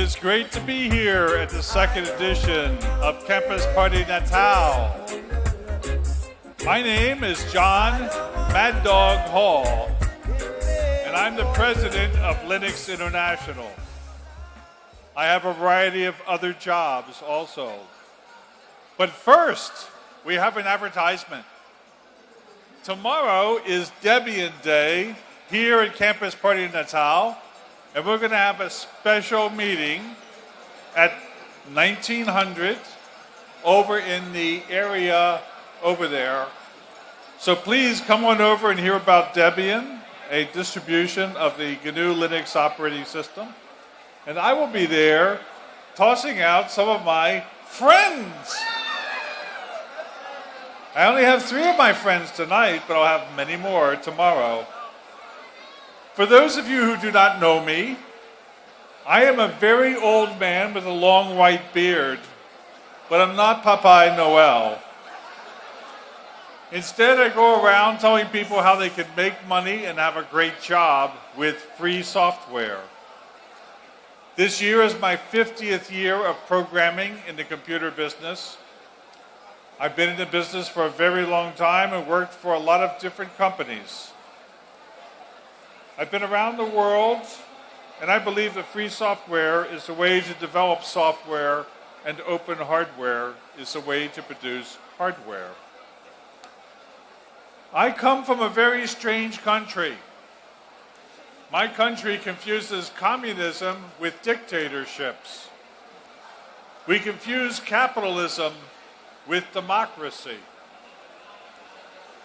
is great to be here at the second edition of Campus Party Natal. My name is John Mad Dog Hall, and I'm the president of Linux International. I have a variety of other jobs also. But first, we have an advertisement. Tomorrow is Debian Day here at Campus Party Natal, and we're going to have a special meeting at 1900 over in the area over there. So please come on over and hear about Debian, a distribution of the GNU Linux operating system. And I will be there tossing out some of my friends. I only have three of my friends tonight, but I'll have many more tomorrow. For those of you who do not know me, I am a very old man with a long white beard, but I'm not Papai Noel. Instead, I go around telling people how they can make money and have a great job with free software. This year is my 50th year of programming in the computer business. I've been in the business for a very long time and worked for a lot of different companies. I've been around the world, and I believe that free software is a way to develop software, and open hardware is a way to produce hardware. I come from a very strange country. My country confuses communism with dictatorships. We confuse capitalism with democracy.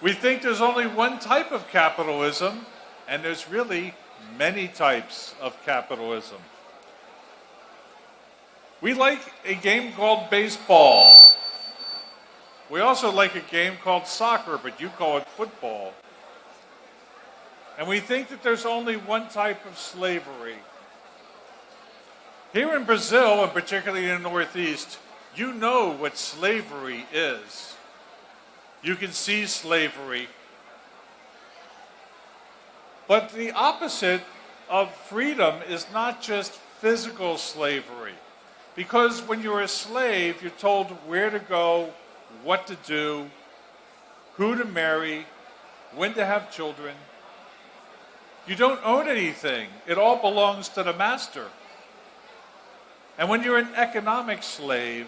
We think there's only one type of capitalism, and there's really many types of capitalism. We like a game called baseball. We also like a game called soccer, but you call it football. And we think that there's only one type of slavery. Here in Brazil, and particularly in the Northeast, you know what slavery is. You can see slavery. But the opposite of freedom is not just physical slavery. Because when you're a slave, you're told where to go, what to do, who to marry, when to have children. You don't own anything. It all belongs to the master. And when you're an economic slave,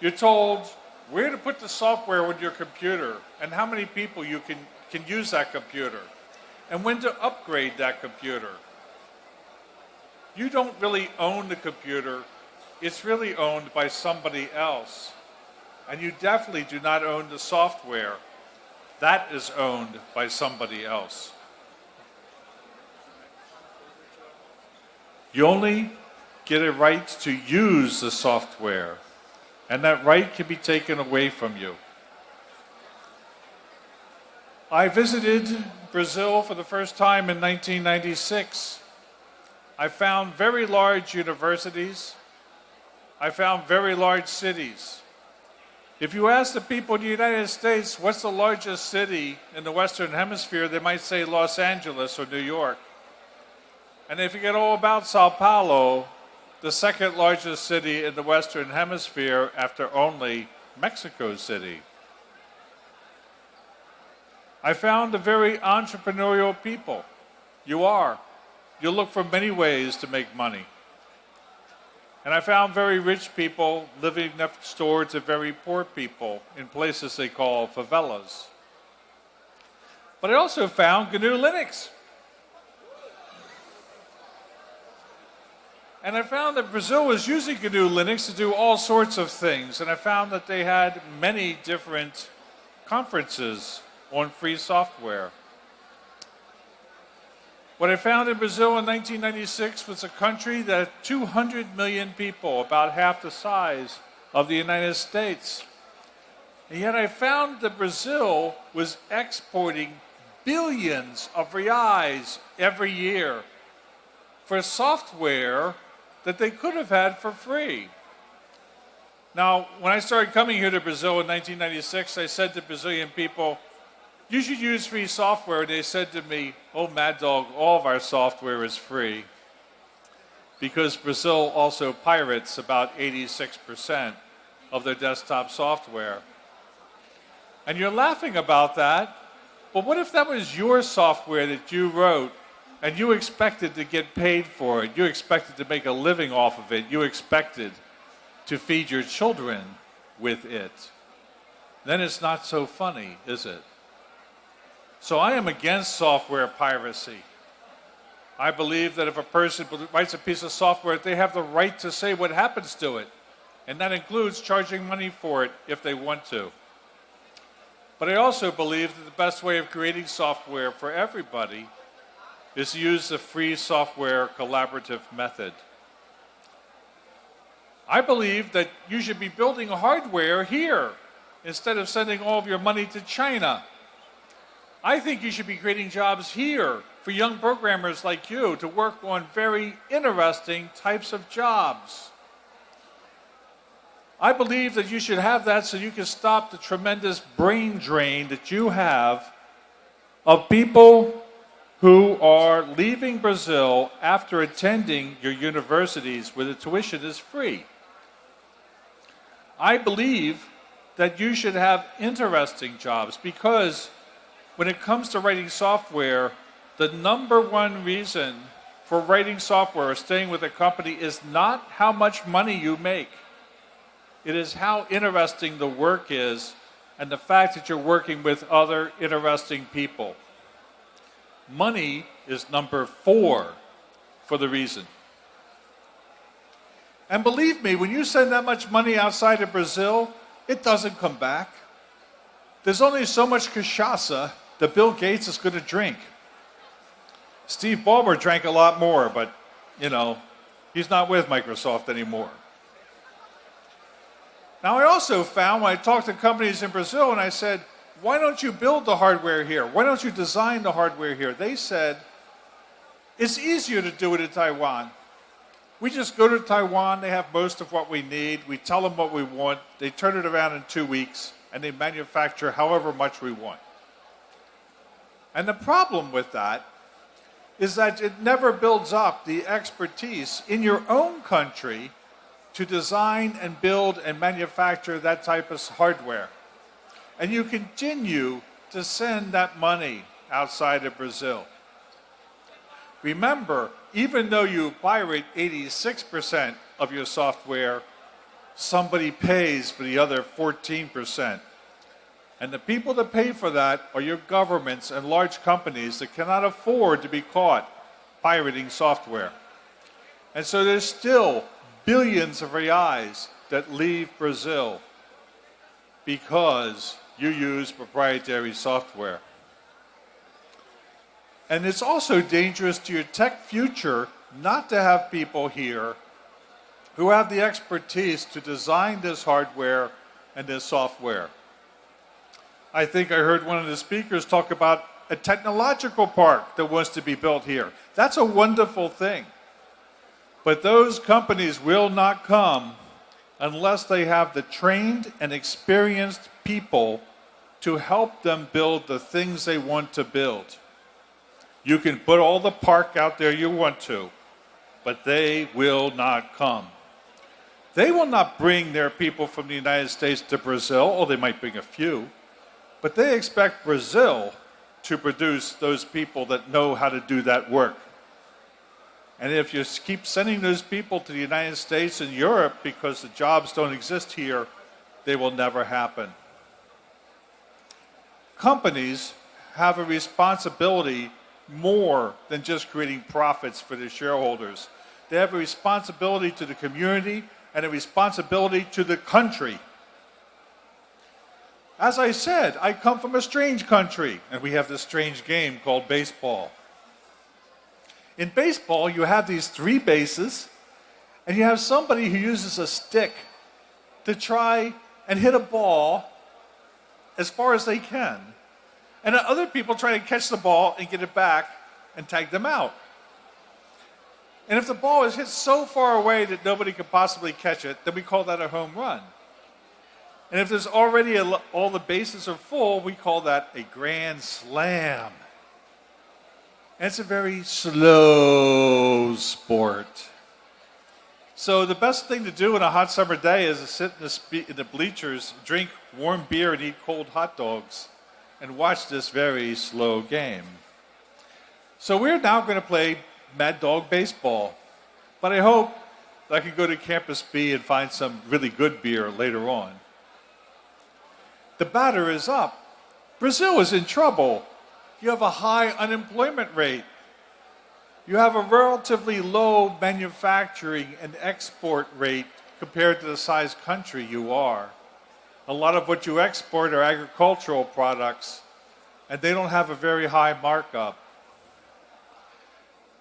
you're told where to put the software with your computer and how many people you can, can use that computer and when to upgrade that computer. You don't really own the computer. It's really owned by somebody else. And you definitely do not own the software. That is owned by somebody else. You only get a right to use the software and that right can be taken away from you. I visited Brazil for the first time in 1996. I found very large universities. I found very large cities. If you ask the people in the United States, what's the largest city in the Western Hemisphere, they might say Los Angeles or New York. And if you get all about Sao Paulo, the second largest city in the Western Hemisphere after only Mexico City. I found a very entrepreneurial people. You are. You look for many ways to make money. And I found very rich people living next door to very poor people in places they call favelas. But I also found GNU Linux. And I found that Brazil was using GNU Linux to do all sorts of things. And I found that they had many different conferences on free software. What I found in Brazil in 1996 was a country that had 200 million people, about half the size of the United States. And yet I found that Brazil was exporting billions of reais every year for software that they could have had for free. Now, when I started coming here to Brazil in 1996, I said to Brazilian people, you should use free software. And they said to me, oh, Mad Dog, all of our software is free. because Brazil also pirates about 86% of their desktop software. And you're laughing about that, but what if that was your software that you wrote and you expected to get paid for it? You expected to make a living off of it. You expected to feed your children with it. Then it's not so funny, is it? So I am against software piracy. I believe that if a person writes a piece of software, they have the right to say what happens to it. And that includes charging money for it if they want to. But I also believe that the best way of creating software for everybody is to use the free software collaborative method. I believe that you should be building hardware here instead of sending all of your money to China. I think you should be creating jobs here for young programmers like you to work on very interesting types of jobs. I believe that you should have that so you can stop the tremendous brain drain that you have of people who are leaving Brazil after attending your universities where the tuition is free. I believe that you should have interesting jobs because when it comes to writing software, the number one reason for writing software or staying with a company is not how much money you make. It is how interesting the work is and the fact that you're working with other interesting people. Money is number four for the reason. And believe me, when you send that much money outside of Brazil, it doesn't come back. There's only so much cachaça that Bill Gates is going to drink. Steve Ballmer drank a lot more, but, you know, he's not with Microsoft anymore. Now, I also found when I talked to companies in Brazil and I said, why don't you build the hardware here? Why don't you design the hardware here? They said, it's easier to do it in Taiwan. We just go to Taiwan, they have most of what we need, we tell them what we want, they turn it around in two weeks, and they manufacture however much we want. And the problem with that is that it never builds up the expertise in your own country to design and build and manufacture that type of hardware. And you continue to send that money outside of Brazil. Remember, even though you pirate 86% of your software, somebody pays for the other 14%. And the people that pay for that are your governments and large companies that cannot afford to be caught pirating software. And so there's still billions of reais that leave Brazil because you use proprietary software. And it's also dangerous to your tech future not to have people here who have the expertise to design this hardware and this software. I think I heard one of the speakers talk about a technological park that wants to be built here. That's a wonderful thing. But those companies will not come unless they have the trained and experienced people to help them build the things they want to build. You can put all the park out there you want to, but they will not come. They will not bring their people from the United States to Brazil, or they might bring a few, but they expect Brazil to produce those people that know how to do that work. And if you keep sending those people to the United States and Europe because the jobs don't exist here, they will never happen. Companies have a responsibility more than just creating profits for their shareholders. They have a responsibility to the community and a responsibility to the country. As I said, I come from a strange country, and we have this strange game called baseball. In baseball, you have these three bases, and you have somebody who uses a stick to try and hit a ball as far as they can. And other people try to catch the ball and get it back and tag them out. And if the ball is hit so far away that nobody could possibly catch it, then we call that a home run. And if there's already a, all the bases are full, we call that a grand slam. And it's a very slow sport. So the best thing to do on a hot summer day is to sit in the, in the bleachers, drink warm beer, and eat cold hot dogs, and watch this very slow game. So we're now going to play Mad Dog Baseball. But I hope I can go to Campus B and find some really good beer later on. The batter is up. Brazil is in trouble. You have a high unemployment rate. You have a relatively low manufacturing and export rate compared to the size country you are. A lot of what you export are agricultural products, and they don't have a very high markup.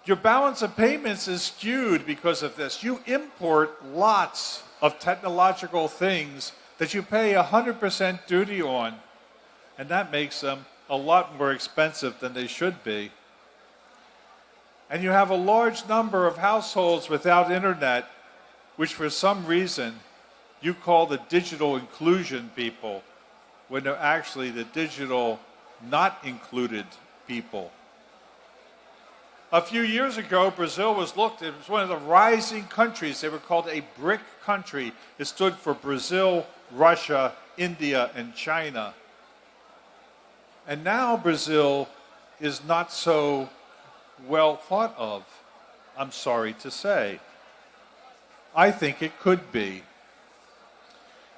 Your balance of payments is skewed because of this. You import lots of technological things that you pay 100% duty on, and that makes them a lot more expensive than they should be and you have a large number of households without internet, which for some reason you call the digital inclusion people, when they're actually the digital not included people. A few years ago, Brazil was looked at as one of the rising countries. They were called a BRIC country. It stood for Brazil, Russia, India, and China. And now Brazil is not so well thought of, I'm sorry to say. I think it could be.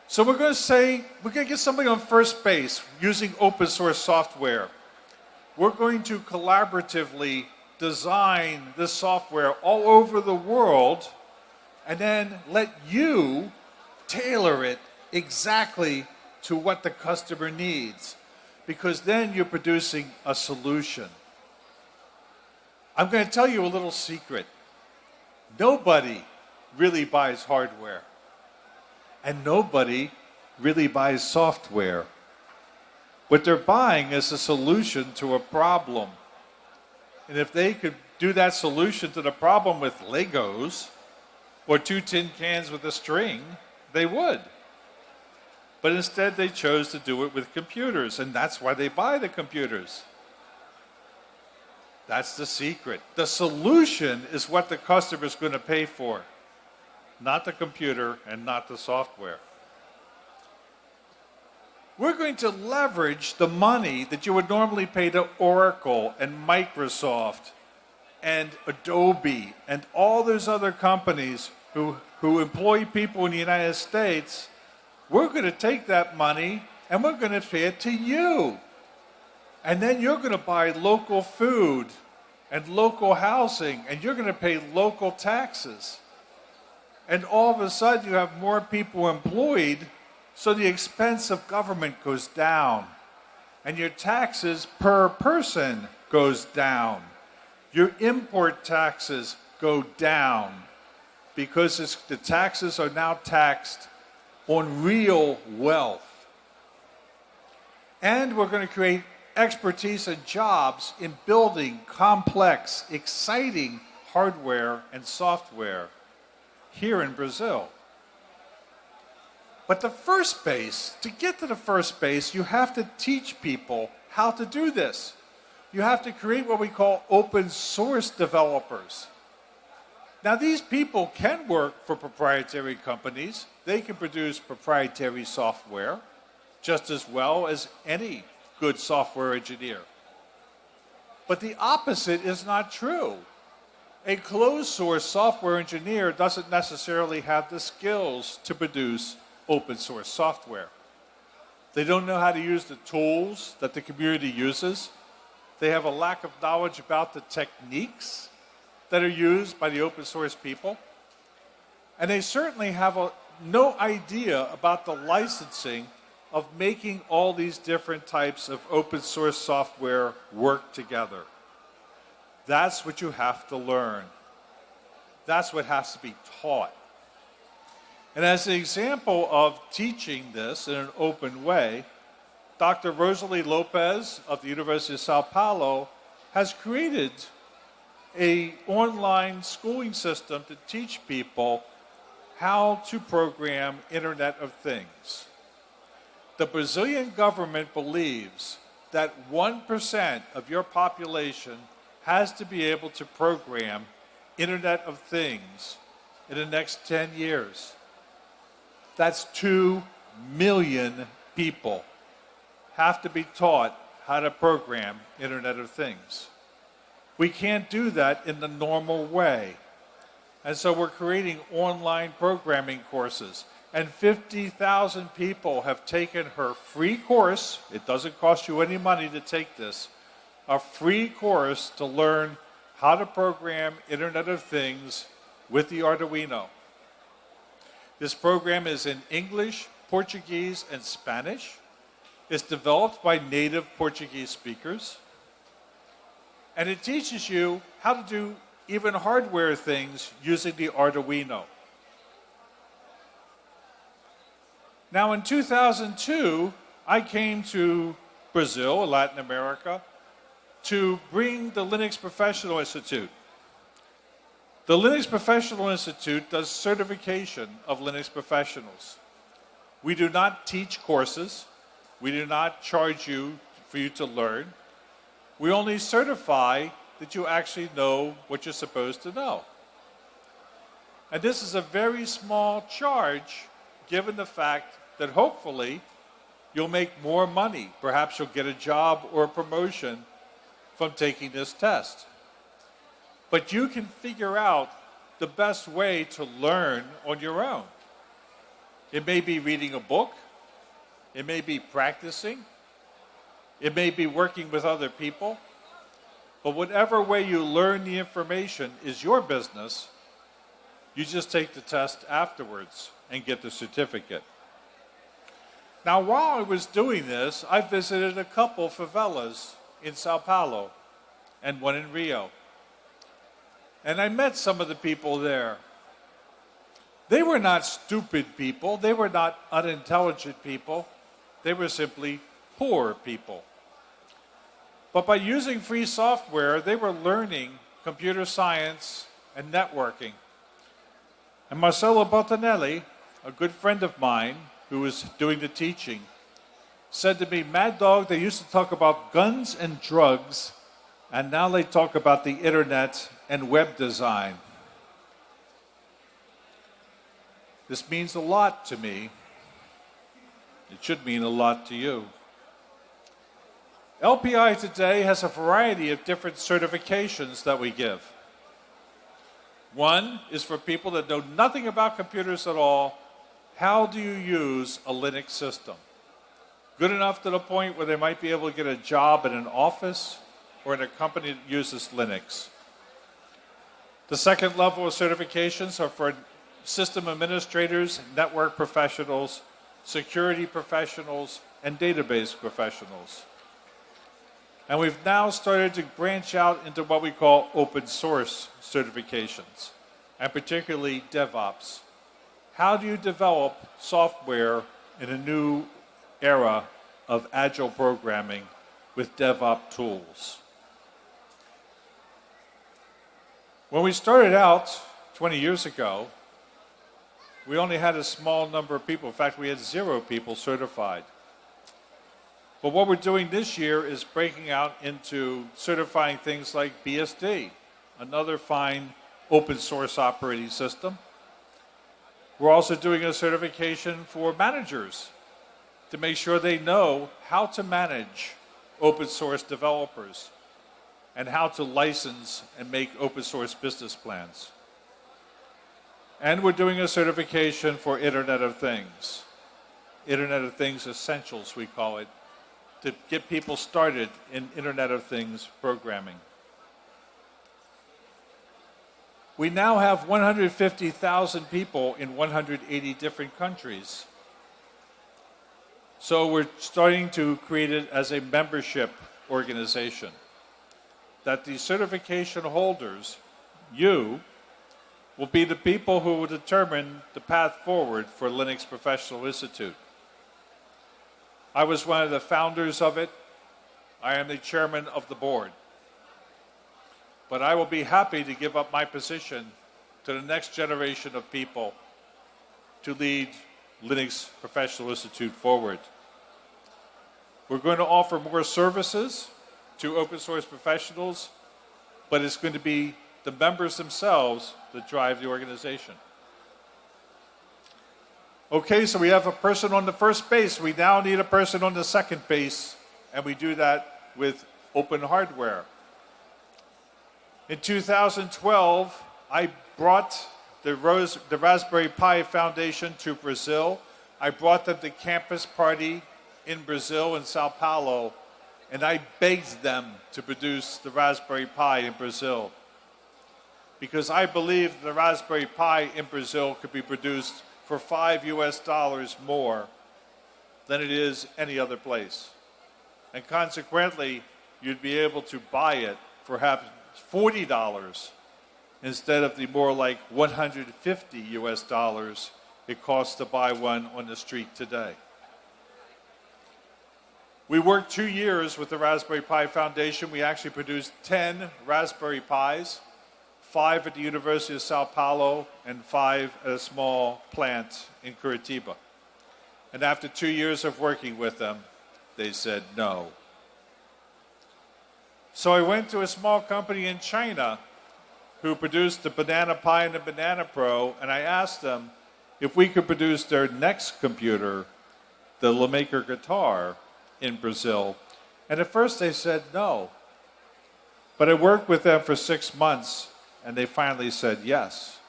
So we're going to say, we're going to get somebody on first base using open source software. We're going to collaboratively design this software all over the world and then let you tailor it exactly to what the customer needs. Because then you're producing a solution. I'm going to tell you a little secret. Nobody really buys hardware, and nobody really buys software. What they're buying is a solution to a problem. And if they could do that solution to the problem with Legos or two tin cans with a string, they would. But instead, they chose to do it with computers, and that's why they buy the computers. That's the secret. The solution is what the customer is going to pay for, not the computer and not the software. We're going to leverage the money that you would normally pay to Oracle and Microsoft and Adobe and all those other companies who, who employ people in the United States. We're going to take that money and we're going to pay it to you. And then you're going to buy local food and local housing, and you're going to pay local taxes. And all of a sudden, you have more people employed, so the expense of government goes down. And your taxes per person goes down. Your import taxes go down because the taxes are now taxed on real wealth. And we're going to create expertise and jobs in building complex, exciting hardware and software here in Brazil. But the first base, to get to the first base, you have to teach people how to do this. You have to create what we call open source developers. Now, these people can work for proprietary companies. They can produce proprietary software just as well as any good software engineer. But the opposite is not true. A closed source software engineer doesn't necessarily have the skills to produce open source software. They don't know how to use the tools that the community uses. They have a lack of knowledge about the techniques that are used by the open source people. And they certainly have a, no idea about the licensing of making all these different types of open source software work together. That's what you have to learn. That's what has to be taught. And as an example of teaching this in an open way, Dr. Roseli Lopes of the University of Sao Paulo has created a online schooling system to teach people how to program Internet of Things the Brazilian government believes that 1% of your population has to be able to program Internet of Things in the next 10 years. That's 2 million people have to be taught how to program Internet of Things. We can't do that in the normal way. And so we're creating online programming courses. And 50,000 people have taken her free course. It doesn't cost you any money to take this. A free course to learn how to program Internet of Things with the Arduino. This program is in English, Portuguese, and Spanish. It's developed by native Portuguese speakers. And it teaches you how to do even hardware things using the Arduino. Now, in 2002, I came to Brazil, Latin America, to bring the Linux Professional Institute. The Linux Professional Institute does certification of Linux professionals. We do not teach courses. We do not charge you for you to learn. We only certify that you actually know what you're supposed to know. And this is a very small charge given the fact that hopefully you'll make more money. Perhaps you'll get a job or a promotion from taking this test. But you can figure out the best way to learn on your own. It may be reading a book, it may be practicing, it may be working with other people, but whatever way you learn the information is your business. You just take the test afterwards and get the certificate. Now, while I was doing this, I visited a couple favelas in Sao Paulo and one in Rio. And I met some of the people there. They were not stupid people, they were not unintelligent people, they were simply poor people. But by using free software, they were learning computer science and networking. And Marcelo Bottinelli, a good friend of mine who was doing the teaching, said to me, Mad Dog, they used to talk about guns and drugs, and now they talk about the internet and web design. This means a lot to me. It should mean a lot to you. LPI today has a variety of different certifications that we give. One is for people that know nothing about computers at all. How do you use a Linux system? Good enough to the point where they might be able to get a job in an office or in a company that uses Linux. The second level of certifications are for system administrators, network professionals, security professionals, and database professionals. And we've now started to branch out into what we call open source certifications, and particularly DevOps. How do you develop software in a new era of agile programming with DevOps tools. When we started out 20 years ago, we only had a small number of people. In fact, we had zero people certified. But what we're doing this year is breaking out into certifying things like BSD, another fine open source operating system. We're also doing a certification for managers to make sure they know how to manage open source developers and how to license and make open source business plans. And we're doing a certification for Internet of Things. Internet of Things Essentials, we call it, to get people started in Internet of Things programming. We now have 150,000 people in 180 different countries so we're starting to create it as a membership organization. That the certification holders, you, will be the people who will determine the path forward for Linux Professional Institute. I was one of the founders of it. I am the chairman of the board. But I will be happy to give up my position to the next generation of people to lead Linux Professional Institute forward. We're going to offer more services to open source professionals, but it's going to be the members themselves that drive the organization. Okay, so we have a person on the first base. We now need a person on the second base, and we do that with open hardware. In 2012, I brought the, Rose, the Raspberry Pi Foundation to Brazil. I brought them to campus party in Brazil, in Sao Paulo, and I begged them to produce the Raspberry Pi in Brazil. Because I believe the Raspberry Pi in Brazil could be produced for five US dollars more than it is any other place. And consequently, you'd be able to buy it for perhaps $40 instead of the more like 150 US dollars it costs to buy one on the street today. We worked two years with the Raspberry Pi Foundation. We actually produced 10 Raspberry Pis, five at the University of Sao Paulo and five at a small plant in Curitiba. And after two years of working with them, they said no. So I went to a small company in China who produced the Banana Pi and the Banana Pro, and I asked them if we could produce their next computer, the LeMaker Guitar, in Brazil. And at first they said no. But I worked with them for six months, and they finally said yes.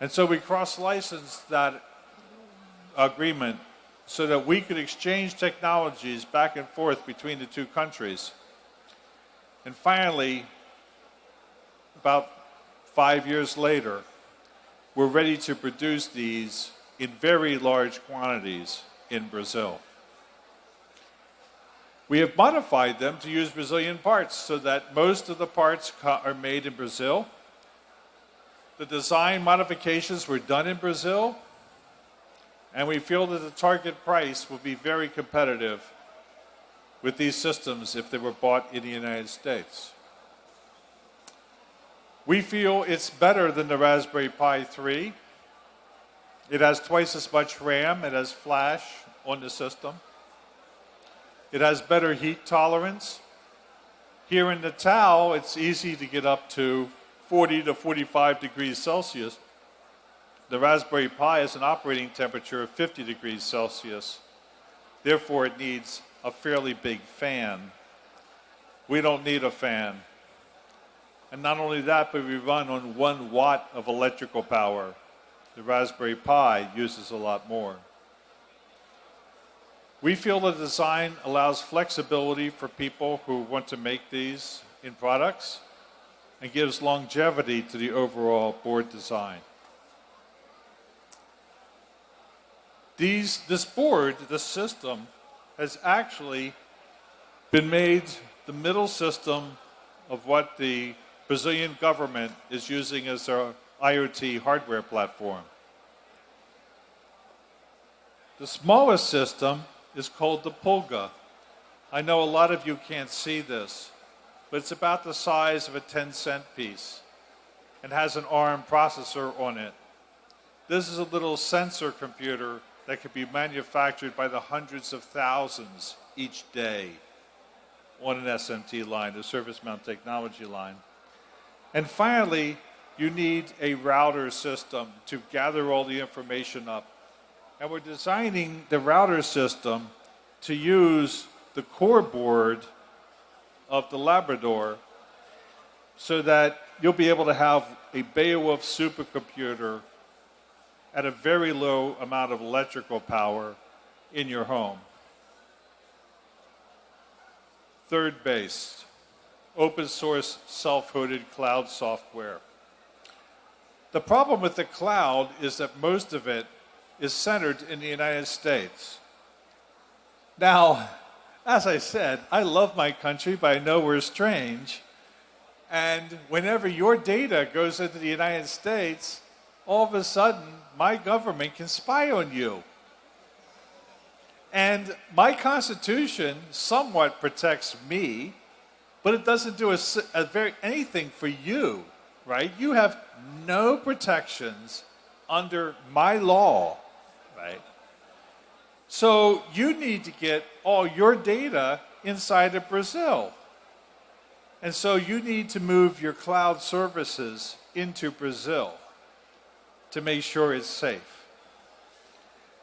And so we cross licensed that agreement so that we could exchange technologies back and forth between the two countries. And finally, about five years later, we're ready to produce these in very large quantities in Brazil. We have modified them to use Brazilian parts so that most of the parts are made in Brazil. The design modifications were done in Brazil, and we feel that the target price will be very competitive with these systems if they were bought in the United States. We feel it's better than the Raspberry Pi 3. It has twice as much RAM, it has flash on the system. It has better heat tolerance. Here in Natal, it's easy to get up to 40 to 45 degrees Celsius. The Raspberry Pi has an operating temperature of 50 degrees Celsius. Therefore, it needs a fairly big fan. We don't need a fan. And not only that, but we run on one watt of electrical power. The Raspberry Pi uses a lot more. We feel the design allows flexibility for people who want to make these in products and gives longevity to the overall board design. These, this board, this system, has actually been made the middle system of what the Brazilian government is using as their IoT hardware platform. The smallest system is called the Pulga. I know a lot of you can't see this, but it's about the size of a 10 cent piece and has an ARM processor on it. This is a little sensor computer that could be manufactured by the hundreds of thousands each day on an SMT line, a surface mount technology line. And finally, you need a router system to gather all the information up. And we're designing the router system to use the core board of the Labrador so that you'll be able to have a Beowulf supercomputer at a very low amount of electrical power in your home. Third base, open source self-hosted cloud software. The problem with the cloud is that most of it is centered in the United States. Now, as I said, I love my country, but I know we're strange. And whenever your data goes into the United States, all of a sudden, my government can spy on you. And my Constitution somewhat protects me, but it doesn't do a, a very, anything for you, right? You have no protections under my law, right? So you need to get all your data inside of Brazil. And so you need to move your cloud services into Brazil to make sure it's safe.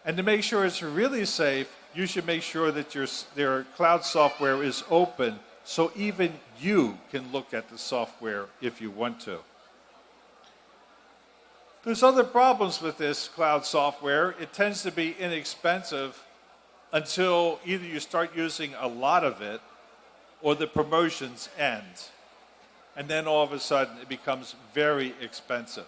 And to make sure it's really safe, you should make sure that your, their cloud software is open so even you can look at the software if you want to. There's other problems with this cloud software. It tends to be inexpensive until either you start using a lot of it or the promotions end. And then all of a sudden it becomes very expensive.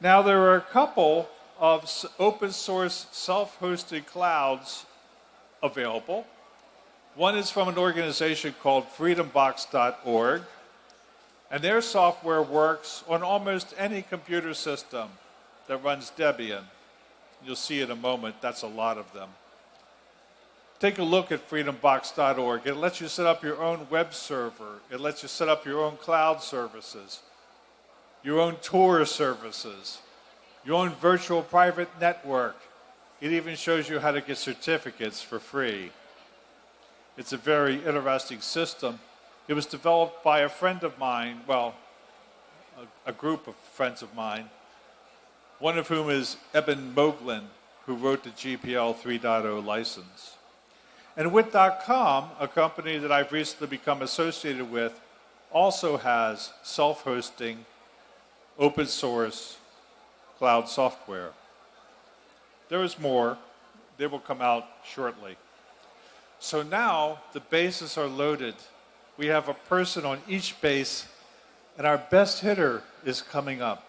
Now there are a couple of open source self-hosted clouds available. One is from an organization called freedombox.org, and their software works on almost any computer system that runs Debian. You'll see in a moment, that's a lot of them. Take a look at freedombox.org. It lets you set up your own web server. It lets you set up your own cloud services, your own Tor services, your own virtual private network. It even shows you how to get certificates for free. It's a very interesting system. It was developed by a friend of mine, well, a, a group of friends of mine, one of whom is Eben Moglen, who wrote the GPL 3.0 license. And Wit.com, a company that I've recently become associated with, also has self-hosting, open source cloud software. There is more. They will come out shortly. So now the bases are loaded. We have a person on each base, and our best hitter is coming up.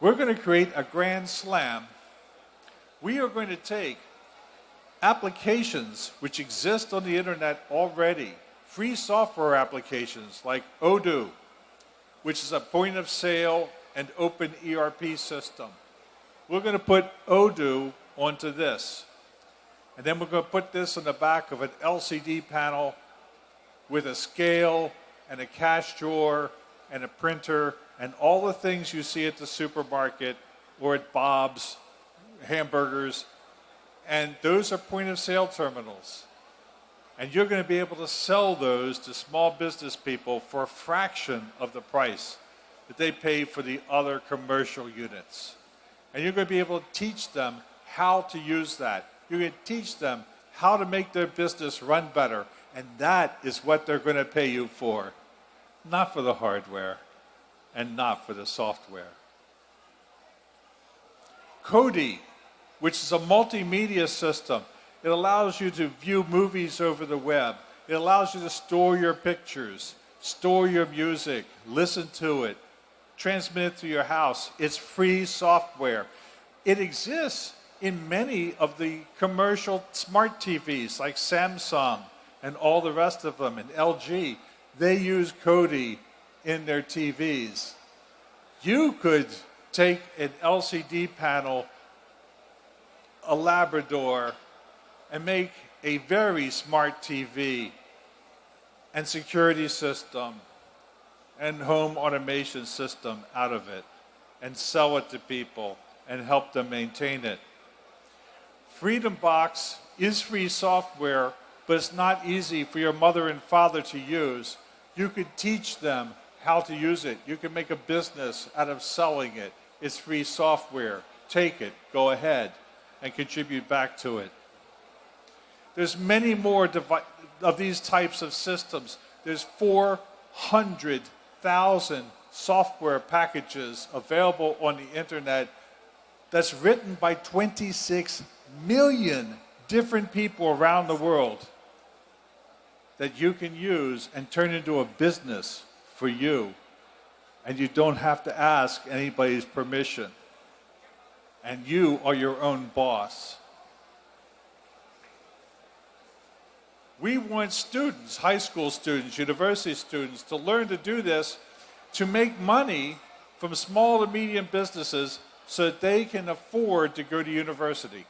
We're going to create a grand slam. We are going to take applications which exist on the internet already, free software applications like Odoo, which is a point of sale and open ERP system. We're going to put Odoo onto this. And then we're going to put this on the back of an LCD panel with a scale and a cash drawer and a printer and all the things you see at the supermarket or at Bob's hamburgers. And those are point of sale terminals. And you're going to be able to sell those to small business people for a fraction of the price that they pay for the other commercial units. And you're going to be able to teach them how to use that. You're going to teach them how to make their business run better. And that is what they're going to pay you for. Not for the hardware and not for the software. Kodi, which is a multimedia system, it allows you to view movies over the web. It allows you to store your pictures, store your music, listen to it, transmit it to your house. It's free software. It exists in many of the commercial smart TVs like Samsung and all the rest of them and LG. They use Kodi in their TVs. You could take an LCD panel, a Labrador, and make a very smart TV and security system and home automation system out of it and sell it to people and help them maintain it. Freedom Box is free software, but it's not easy for your mother and father to use. You could teach them how to use it. You can make a business out of selling it. It's free software. Take it, go ahead, and contribute back to it. There's many more of these types of systems. There's 400 thousand software packages available on the internet that's written by 26 million different people around the world that you can use and turn into a business for you. And you don't have to ask anybody's permission. And you are your own boss. We want students, high school students, university students, to learn to do this to make money from small to medium businesses so that they can afford to go to university.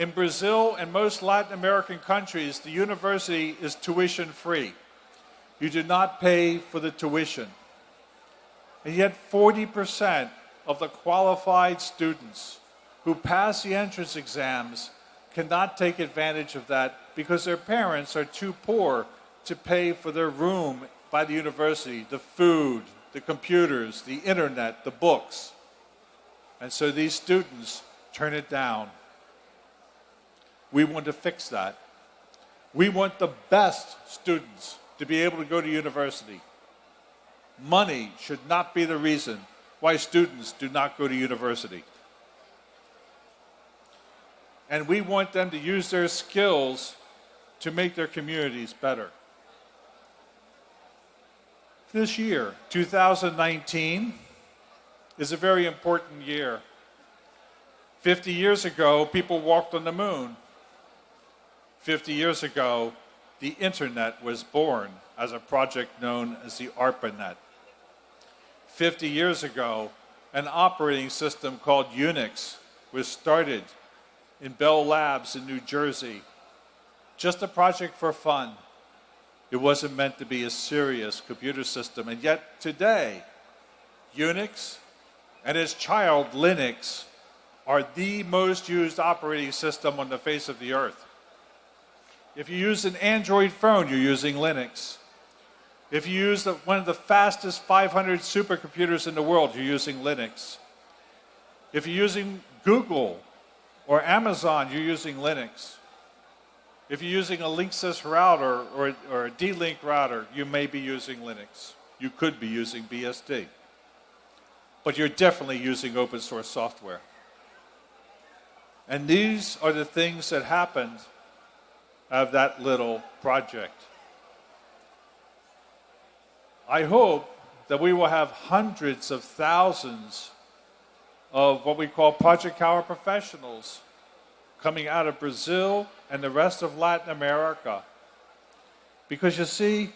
In Brazil and most Latin American countries, the university is tuition free. You do not pay for the tuition. And yet 40% of the qualified students who pass the entrance exams cannot take advantage of that because their parents are too poor to pay for their room by the university, the food, the computers, the internet, the books. And so these students turn it down. We want to fix that. We want the best students to be able to go to university. Money should not be the reason why students do not go to university. And we want them to use their skills to make their communities better. This year, 2019, is a very important year. 50 years ago, people walked on the moon. 50 years ago, the internet was born as a project known as the ARPANET. 50 years ago, an operating system called Unix was started in Bell Labs in New Jersey. Just a project for fun. It wasn't meant to be a serious computer system. And yet today, Unix and its child Linux are the most used operating system on the face of the earth. If you use an Android phone, you're using Linux. If you use the, one of the fastest 500 supercomputers in the world, you're using Linux. If you're using Google or Amazon, you're using Linux. If you're using a Linksys router or, or a D-Link router, you may be using Linux. You could be using BSD. But you're definitely using open source software. And these are the things that happened of that little project. I hope that we will have hundreds of thousands of what we call Project Power professionals coming out of Brazil and the rest of Latin America. Because you see,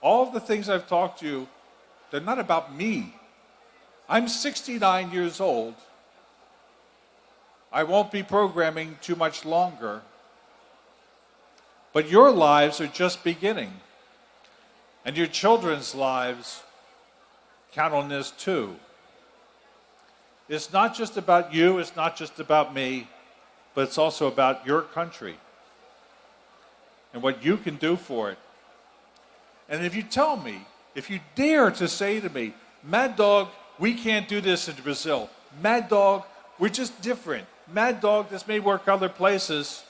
all of the things I've talked to you, they're not about me. I'm 69 years old. I won't be programming too much longer. But your lives are just beginning. And your children's lives count on this too. It's not just about you, it's not just about me, but it's also about your country and what you can do for it. And if you tell me, if you dare to say to me, Mad Dog, we can't do this in Brazil. Mad Dog, we're just different. Mad Dog, this may work other places.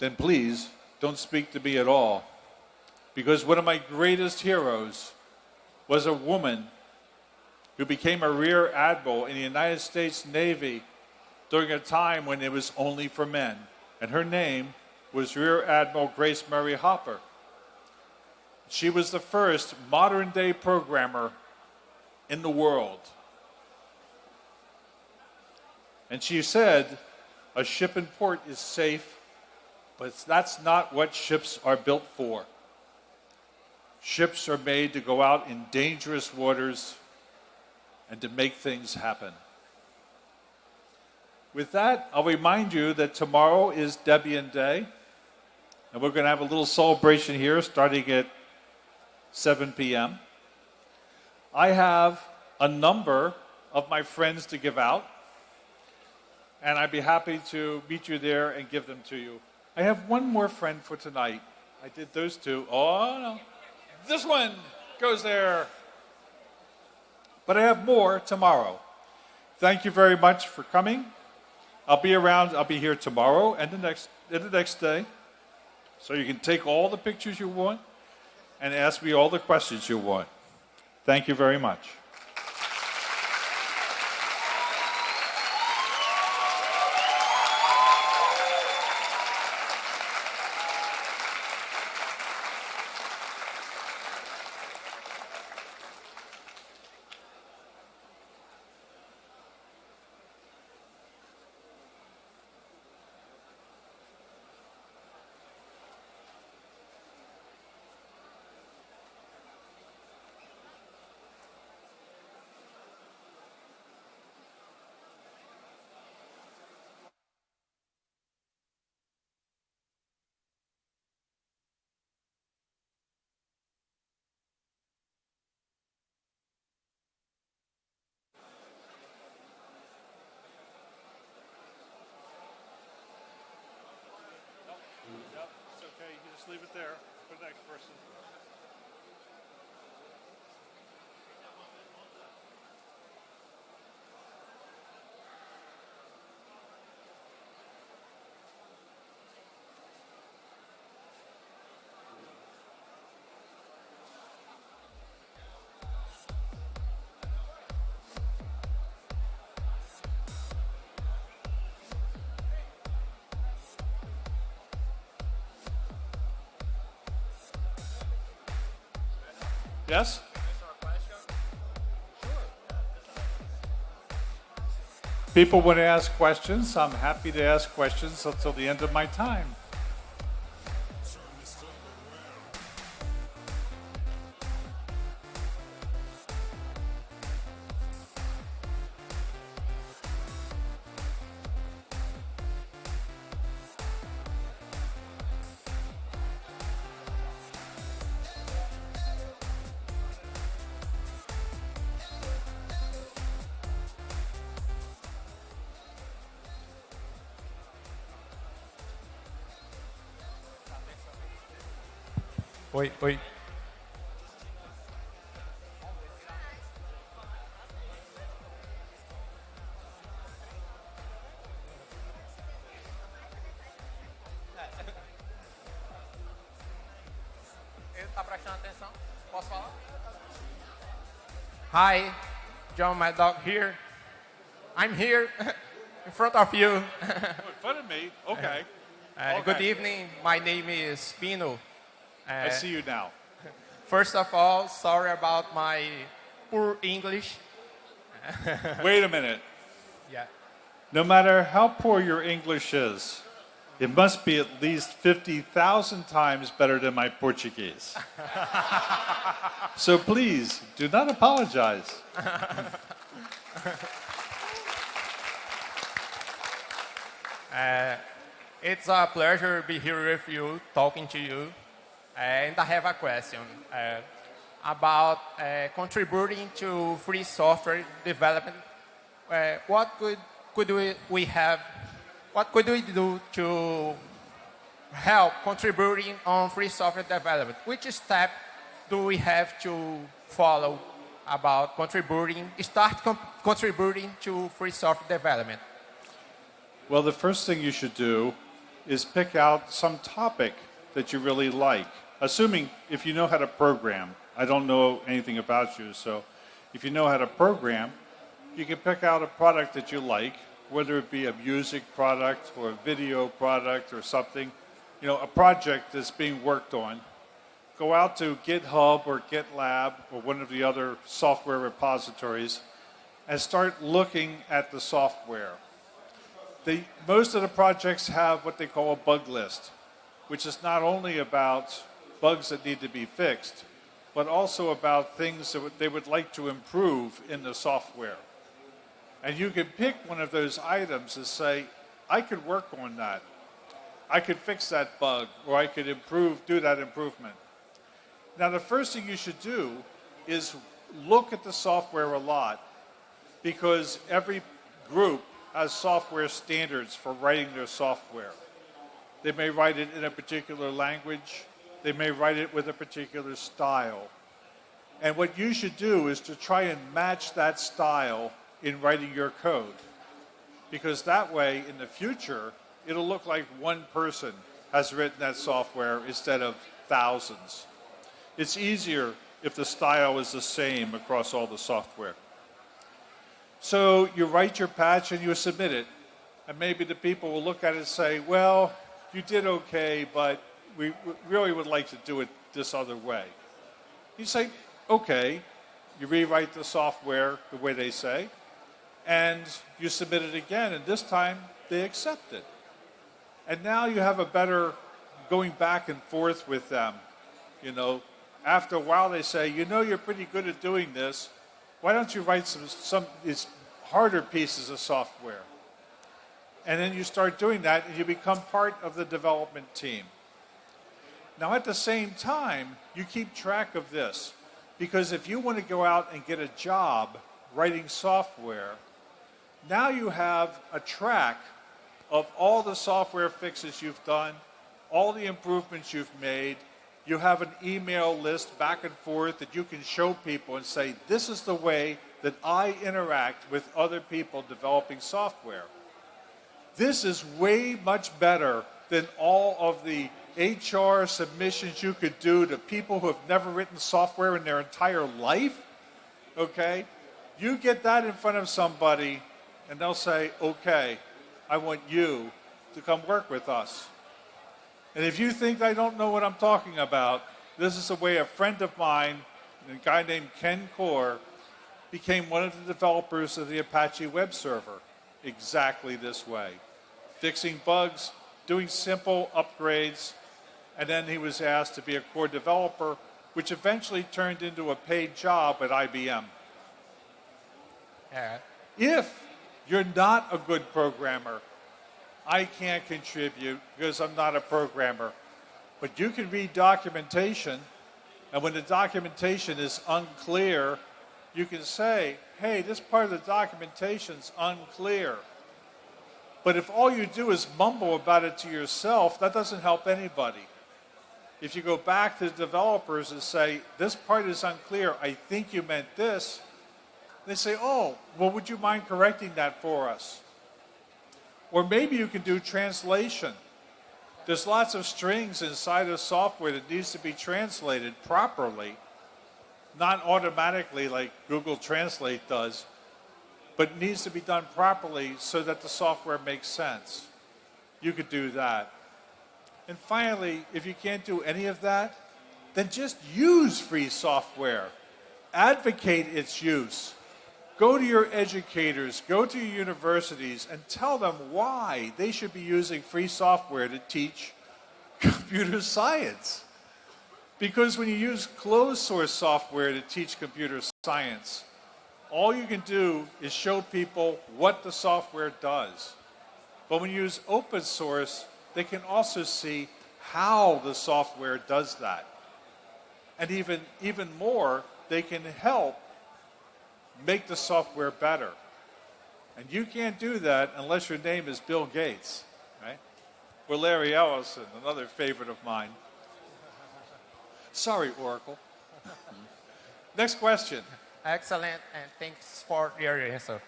Then please don't speak to me at all because one of my greatest heroes was a woman who became a rear admiral in the United States Navy during a time when it was only for men. And her name was Rear Admiral Grace Murray Hopper. She was the first modern day programmer in the world. And she said, a ship in port is safe, but that's not what ships are built for. Ships are made to go out in dangerous waters and to make things happen. With that, I'll remind you that tomorrow is Debian Day, and we're going to have a little celebration here starting at 7 p.m. I have a number of my friends to give out, and I'd be happy to meet you there and give them to you. I have one more friend for tonight. I did those two. Oh, no. This one goes there. But I have more tomorrow. Thank you very much for coming. I'll be around, I'll be here tomorrow and the next, and the next day. So you can take all the pictures you want and ask me all the questions you want. Thank you very much. Yes? People want to ask questions. I'm happy to ask questions until the end of my time. Oi, oi. Ele tá prestando atenção? Posso falar? Hi, John, my dog here. I'm here in front of you. In front of me? Okay. Uh, Good evening. My name is Pino. I eh, see you now. First of all, sorry about my poor English. Wait a minute. Yeah. No matter how poor your English is, it must be at least 50,000 times better than my Portuguese. so please, do not apologize. Eh, it's a pleasure to be here with you, talking to you. And I have a question uh, about uh, contributing to free software development. What could, could we, we have, what could we do to help contributing on free software development? Which step do we have to follow about contributing, start contributing to free software development? Well, the first thing you should do is pick out some topic that you really like. Assuming if you know how to program, I don't know anything about you, so if you know how to program, you can pick out a product that you like, whether it be a music product or a video product or something, you know, a project that's being worked on. Go out to GitHub or GitLab or one of the other software repositories and start looking at the software. The, most of the projects have what they call a bug list, which is not only about bugs that need to be fixed, but also about things that they would like to improve in the software. And you can pick one of those items and say, I could work on that. I could fix that bug, or I could improve, do that improvement. Now, the first thing you should do is look at the software a lot because every group has software standards for writing their software. They may write it in a particular language, they may write it with a particular style. And what you should do is to try and match that style in writing your code. Because that way, in the future, it'll look like one person has written that software instead of thousands. It's easier if the style is the same across all the software. So you write your patch and you submit it. And maybe the people will look at it and say, well, you did okay, but we really would like to do it this other way. You say, okay. You rewrite the software the way they say, and you submit it again, and this time they accept it. And now you have a better going back and forth with them. You know, after a while they say, you know, you're pretty good at doing this. Why don't you write some, some these harder pieces of software? And then you start doing that and you become part of the development team. Now, at the same time, you keep track of this because if you want to go out and get a job writing software, now you have a track of all the software fixes you've done, all the improvements you've made. You have an email list back and forth that you can show people and say, this is the way that I interact with other people developing software. This is way much better than all of the HR submissions you could do to people who have never written software in their entire life. Okay? You get that in front of somebody, and they'll say, okay, I want you to come work with us. And if you think I don't know what I'm talking about, this is the way a friend of mine a guy named Ken Coar became one of the developers of the Apache web server exactly this way fixing bugs, doing simple upgrades, and then he was asked to be a core developer, which eventually turned into a paid job at IBM. If you're not a good programmer, I can't contribute because I'm not a programmer. But you can read documentation, and when the documentation is unclear, you can say, hey, this part of the documentation's unclear. But if all you do is mumble about it to yourself, that doesn't help anybody. If you go back to the developers and say, this part is unclear, I think you meant this, they say, oh, well, would you mind correcting that for us? Or maybe you can do translation. There's lots of strings inside of software that needs to be translated properly, not automatically like Google Translate does, but needs to be done properly so that the software makes sense. You could do that. And finally, if you can't do any of that, then just use free software. Advocate its use. Go to your educators, go to your universities, and tell them why they should be using free software to teach computer science. Because when you use closed source software to teach computer science, all you can do is show people what the software does. But when you use open source, they can also see how the software does that. And even, even more, they can help make the software better. And you can't do that unless your name is Bill Gates, right? Or Larry Ellison, another favorite of mine. Sorry, Oracle. Next question. Excellent, and thanks for your answer.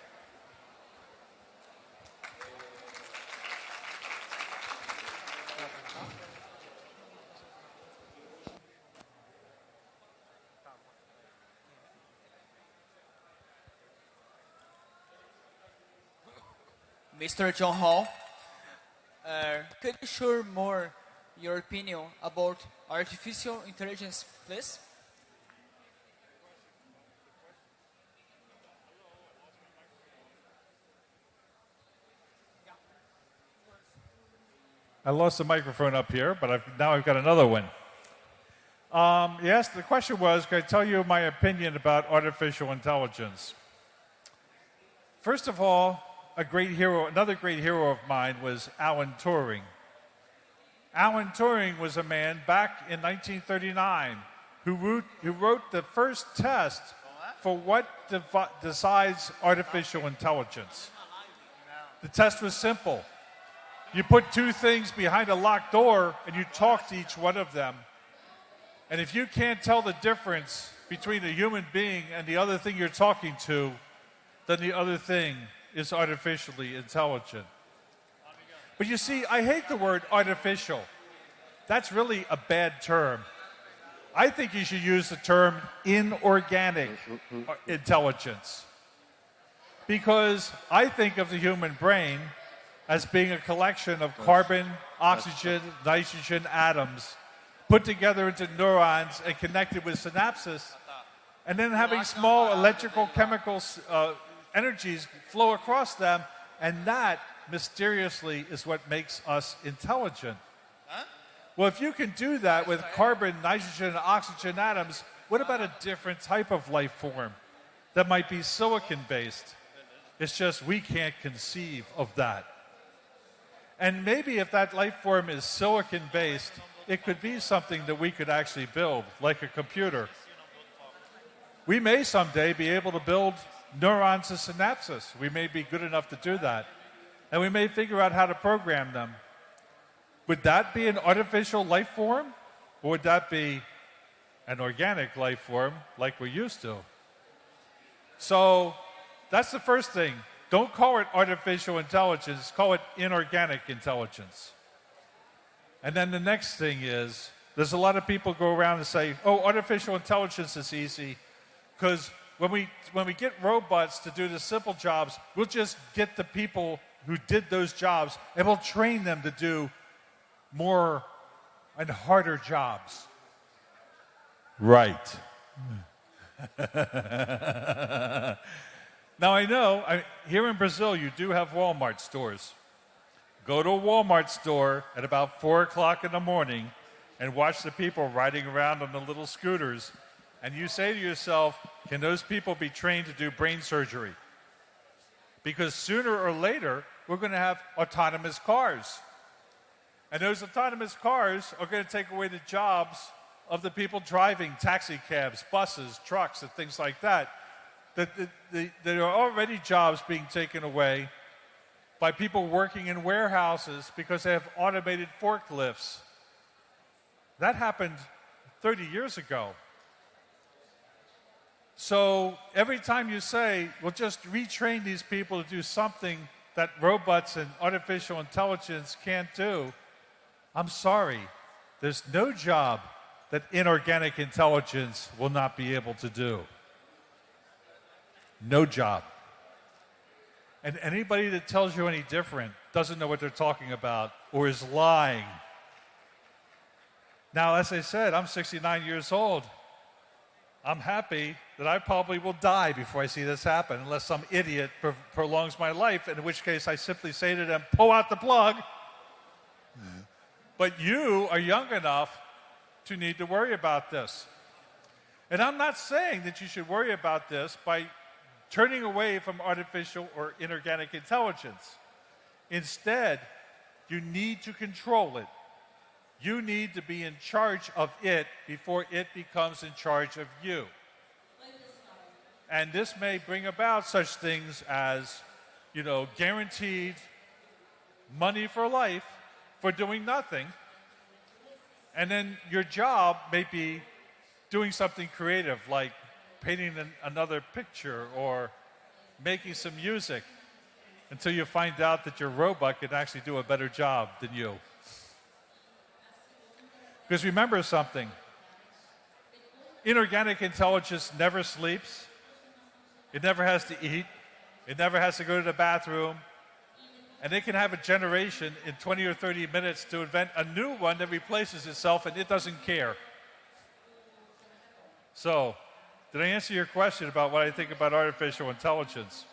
Mr. Jon Hall, uh, could you share more your opinion about artificial intelligence, please? I lost the microphone up here, but I've, now I've got another one. Um, yes, the question was, can I tell you my opinion about artificial intelligence? First of all, a great hero, another great hero of mine was Alan Turing. Alan Turing was a man back in 1939 who wrote, the first test for what decides artificial intelligence. The test was simple. You put two things behind a locked door and you talk to each one of them. And if you can't tell the difference between a human being and the other thing you're talking to, then the other thing is artificially intelligent. But you see, I hate the word artificial. That's really a bad term. I think you should use the term inorganic intelligence. Because I think of the human brain as being a collection of carbon, oxygen, nitrogen atoms put together into neurons and connected with synapses, and then having small electrical chemical uh, energies flow across them, and that mysteriously is what makes us intelligent. Well, if you can do that with carbon, nitrogen, and oxygen atoms, what about a different type of life form that might be silicon based? It's just we can't conceive of that. And maybe if that life form is silicon based, it could be something that we could actually build, like a computer. We may someday be able to build neurons and synapses. We may be good enough to do that. And we may figure out how to program them. Would that be an artificial life form? Or would that be an organic life form like we're used to? So that's the first thing. Don't call it artificial intelligence, call it inorganic intelligence. And then the next thing is there's a lot of people go around and say, oh, artificial intelligence is easy because when we, when we get robots to do the simple jobs, we'll just get the people who did those jobs and we'll train them to do more and harder jobs. Right. Now I know I, here in Brazil you do have Walmart stores. Go to a Walmart store at about four o'clock in the morning and watch the people riding around on the little scooters, and you say to yourself, "Can those people be trained to do brain surgery?" Because sooner or later we're going to have autonomous cars, and those autonomous cars are going to take away the jobs of the people driving taxi cabs, buses, trucks, and things like that that, that, that there are already jobs being taken away by people working in warehouses because they have automated forklifts. That happened 30 years ago. So every time you say, well, just retrain these people to do something that robots and artificial intelligence can't do, I'm sorry. There's no job that inorganic intelligence will not be able to do no job. And anybody that tells you any different doesn't know what they're talking about or is lying. Now, as I said, I'm 69 years old. I'm happy that I probably will die before I see this happen, unless some idiot pro- prolongs my life, in which case I simply say to them, pull out the plug. But you are young enough to need to worry about this. And I'm not saying that you should worry about this by turning away from artificial or inorganic intelligence. Instead, you need to control it. You need to be in charge of it before it becomes in charge of you. And this may bring about such things as, you know, guaranteed money for life for doing nothing. And then your job may be doing something creative like painting an, another picture or making some music until you find out that your robot can actually do a better job than you. Because remember something inorganic intelligence never sleeps, it never has to eat, it never has to go to the bathroom, and it can have a generation in 20 or 30 minutes to invent a new one that replaces itself and it doesn't care. So, did I answer your question about what I think about artificial intelligence?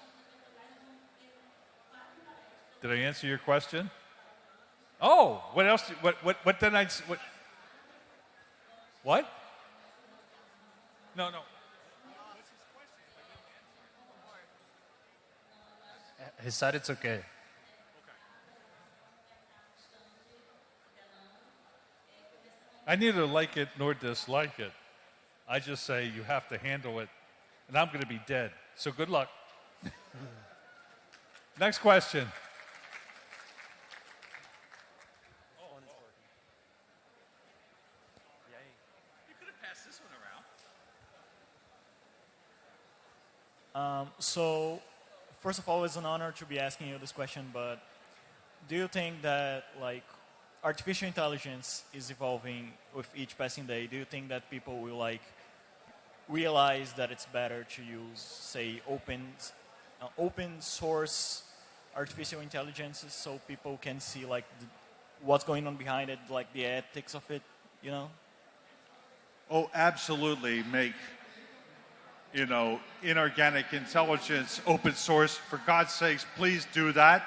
Did I answer your question? Oh, what else? What what what did I? What? What? No, no. He said it's okay. I neither like it nor dislike it. I just say you have to handle it, and I'm going to be dead. So good luck. Next question. Um, so, first of all, it's an honor to be asking you this question, but do you think that like artificial intelligence is evolving with each passing day? Do you think that people will like realize that it's better to use, say, open, uh, open source artificial intelligences so people can see like the, what's going on behind it, like the ethics of it, you know? Oh, absolutely. Make, you know, inorganic intelligence open source. For God's sakes, please do that.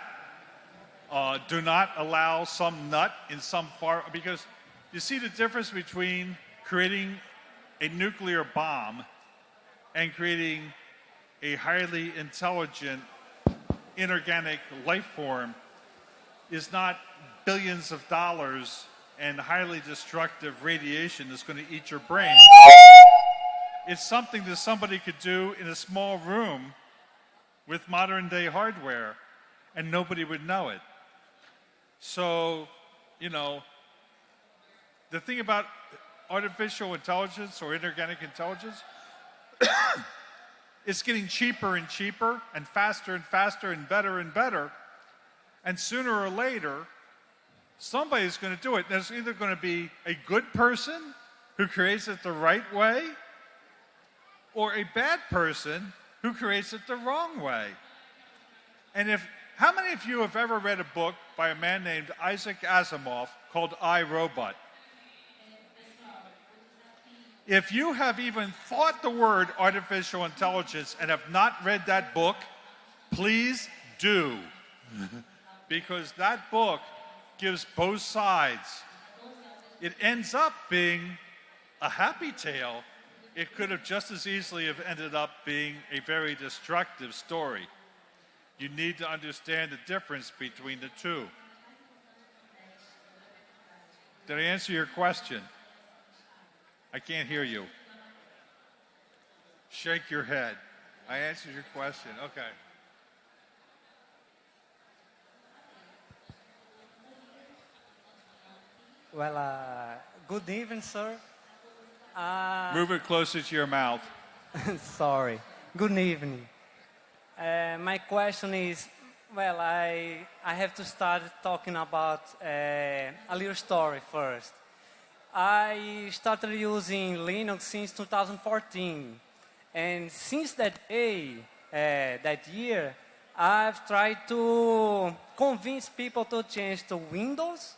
Uh, do not allow some nut in some far, because you see the difference between creating a nuclear bomb and creating a highly intelligent inorganic life form is not billions of dollars and highly destructive radiation that's going to eat your brain. It's something that somebody could do in a small room with modern day hardware and nobody would know it. So, you know, the thing about artificial intelligence or inorganic intelligence, it's getting cheaper and cheaper and faster and faster and better and better. And sooner or later, somebody's going to do it. There's either going to be a good person who creates it the right way or a bad person who creates it the wrong way. And if how many of you have ever read a book by a man named Isaac Asimov called I Robot? If you have even thought the word artificial intelligence and have not read that book, please do. because that book gives both sides. It ends up being a happy tale. It could have just as easily have ended up being a very destructive story. You need to understand the difference between the two. Did I answer your question? I can't hear you. Shake your head. I answered your question. Okay. Well, uh, good evening, sir. Uh, Move it closer to your mouth. sorry. Good evening. Uh, my question is, well, I I have to start talking about uh, a little story first. I started using Linux since 2014, and since that day, uh, that year, I've tried to convince people to change to Windows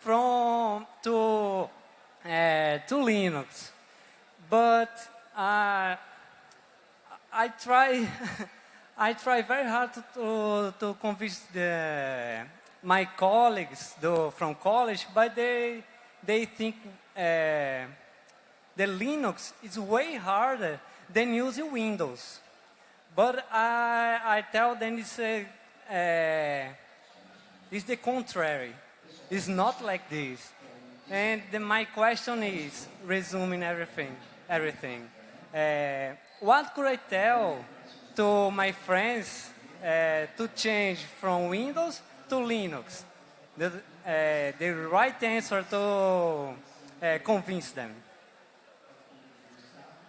from to to Linux, but uh, I try I try very hard to, to, convince the, my colleagues from college, but they they think uh, the Linux is way harder than using Windows. But I, I tell them it's, a, uh, it's the contrary. It's not like this. And the, my question is, resuming everything, everything. Uh, what could I tell to my friends uh, to change from Windows to Linux? The, uh, the right answer to uh, convince them.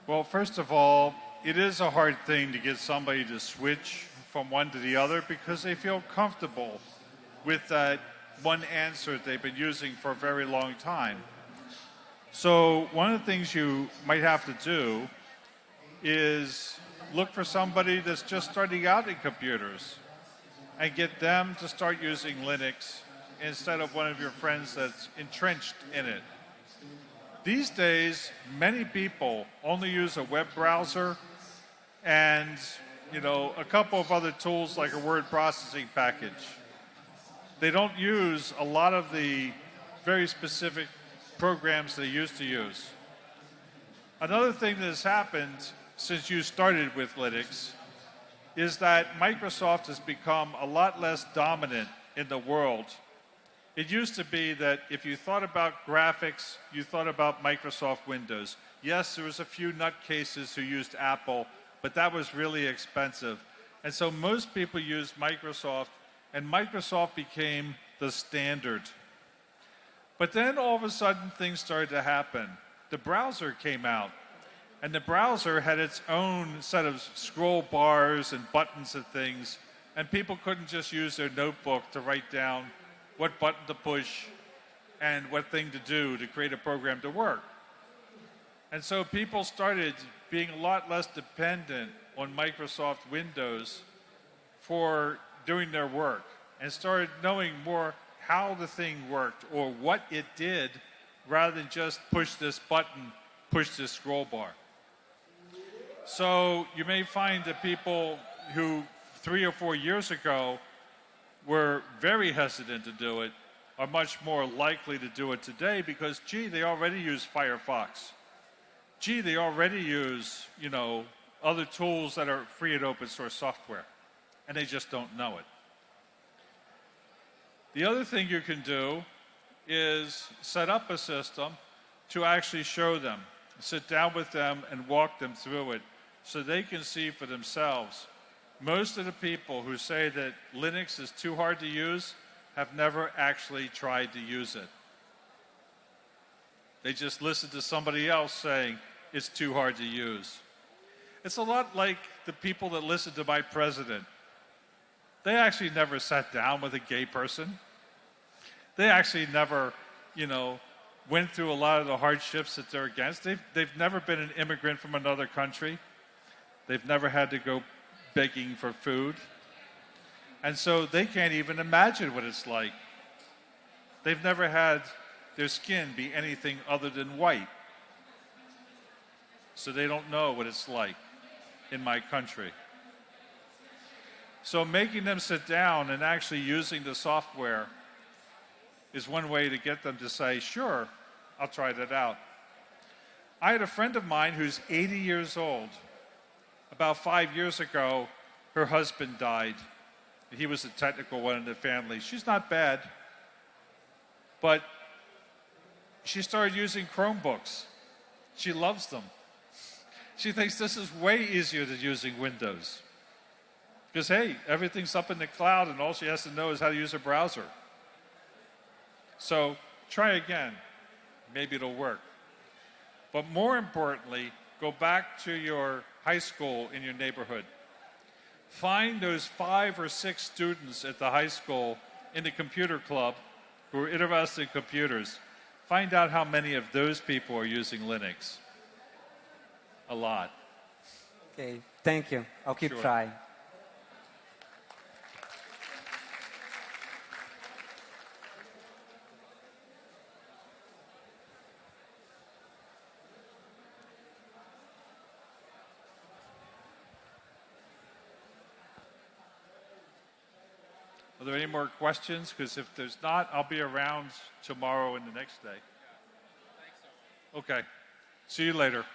Well, first of all, it is a hard thing to get somebody to switch from one to the other because they feel comfortable with that one answer they've been using for a very long time. So, one of the things you might have to do is look for somebody that's just starting out in computers and get them to start using Linux instead of one of your friends that's entrenched in it. These days, many people only use a web browser and you know a couple of other tools like a word processing package. They don't use a lot of the very specific programs they used to use. Another thing that has happened since you started with Linux is that Microsoft has become a lot less dominant in the world. It used to be that if you thought about graphics, you thought about Microsoft Windows. Yes, there was a few nutcases who used Apple, but that was really expensive. And so most people used Microsoft, and Microsoft became the standard. But then all of a sudden things started to happen. The browser came out, and the browser had its own set of scroll bars and buttons and things, and people couldn't just use their notebook to write down what button to push and what thing to do to create a program to work. And so people started being a lot less dependent on Microsoft Windows for doing their work and started knowing more how the thing worked or what it did rather than just push this button, push this scroll bar. So you may find that people who three or four years ago were very hesitant to do it are much more likely to do it today because, gee, they already use Firefox. Gee, they already use, you know, other tools that are free and open source software, and they just don't know it. The other thing you can do is set up a system to actually show them, sit down with them and walk them through it so they can see for themselves. Most of the people who say that Linux is too hard to use have never actually tried to use it. They just listen to somebody else saying it's too hard to use. It's a lot like the people that listen to my president. They actually never sat down with a gay person. They actually never, you know, went through a lot of the hardships that they're against. They've, they've never been an immigrant from another country. They've never had to go begging for food. And so they can't even imagine what it's like. They've never had their skin be anything other than white. so they don't know what it's like in my country. So making them sit down and actually using the software is one way to get them to say, sure, I'll try that out. I had a friend of mine who's 80 years old. About five years ago, her husband died. He was a technical one in the family. She's not bad, but she started using Chromebooks. She loves them. She thinks this is way easier than using Windows. Because, hey, everything's up in the cloud, and all she has to know is how to use a browser. So try again. Maybe it'll work. But more importantly, go back to your high school in your neighborhood. Find those five or six students at the high school in the computer club who are interested in computers. Find out how many of those people are using Linux. A lot. Okay, thank you. I'll keep Sure. trying. Any more questions? Because if there's not, I'll be around tomorrow and the next day. Okay. See you later.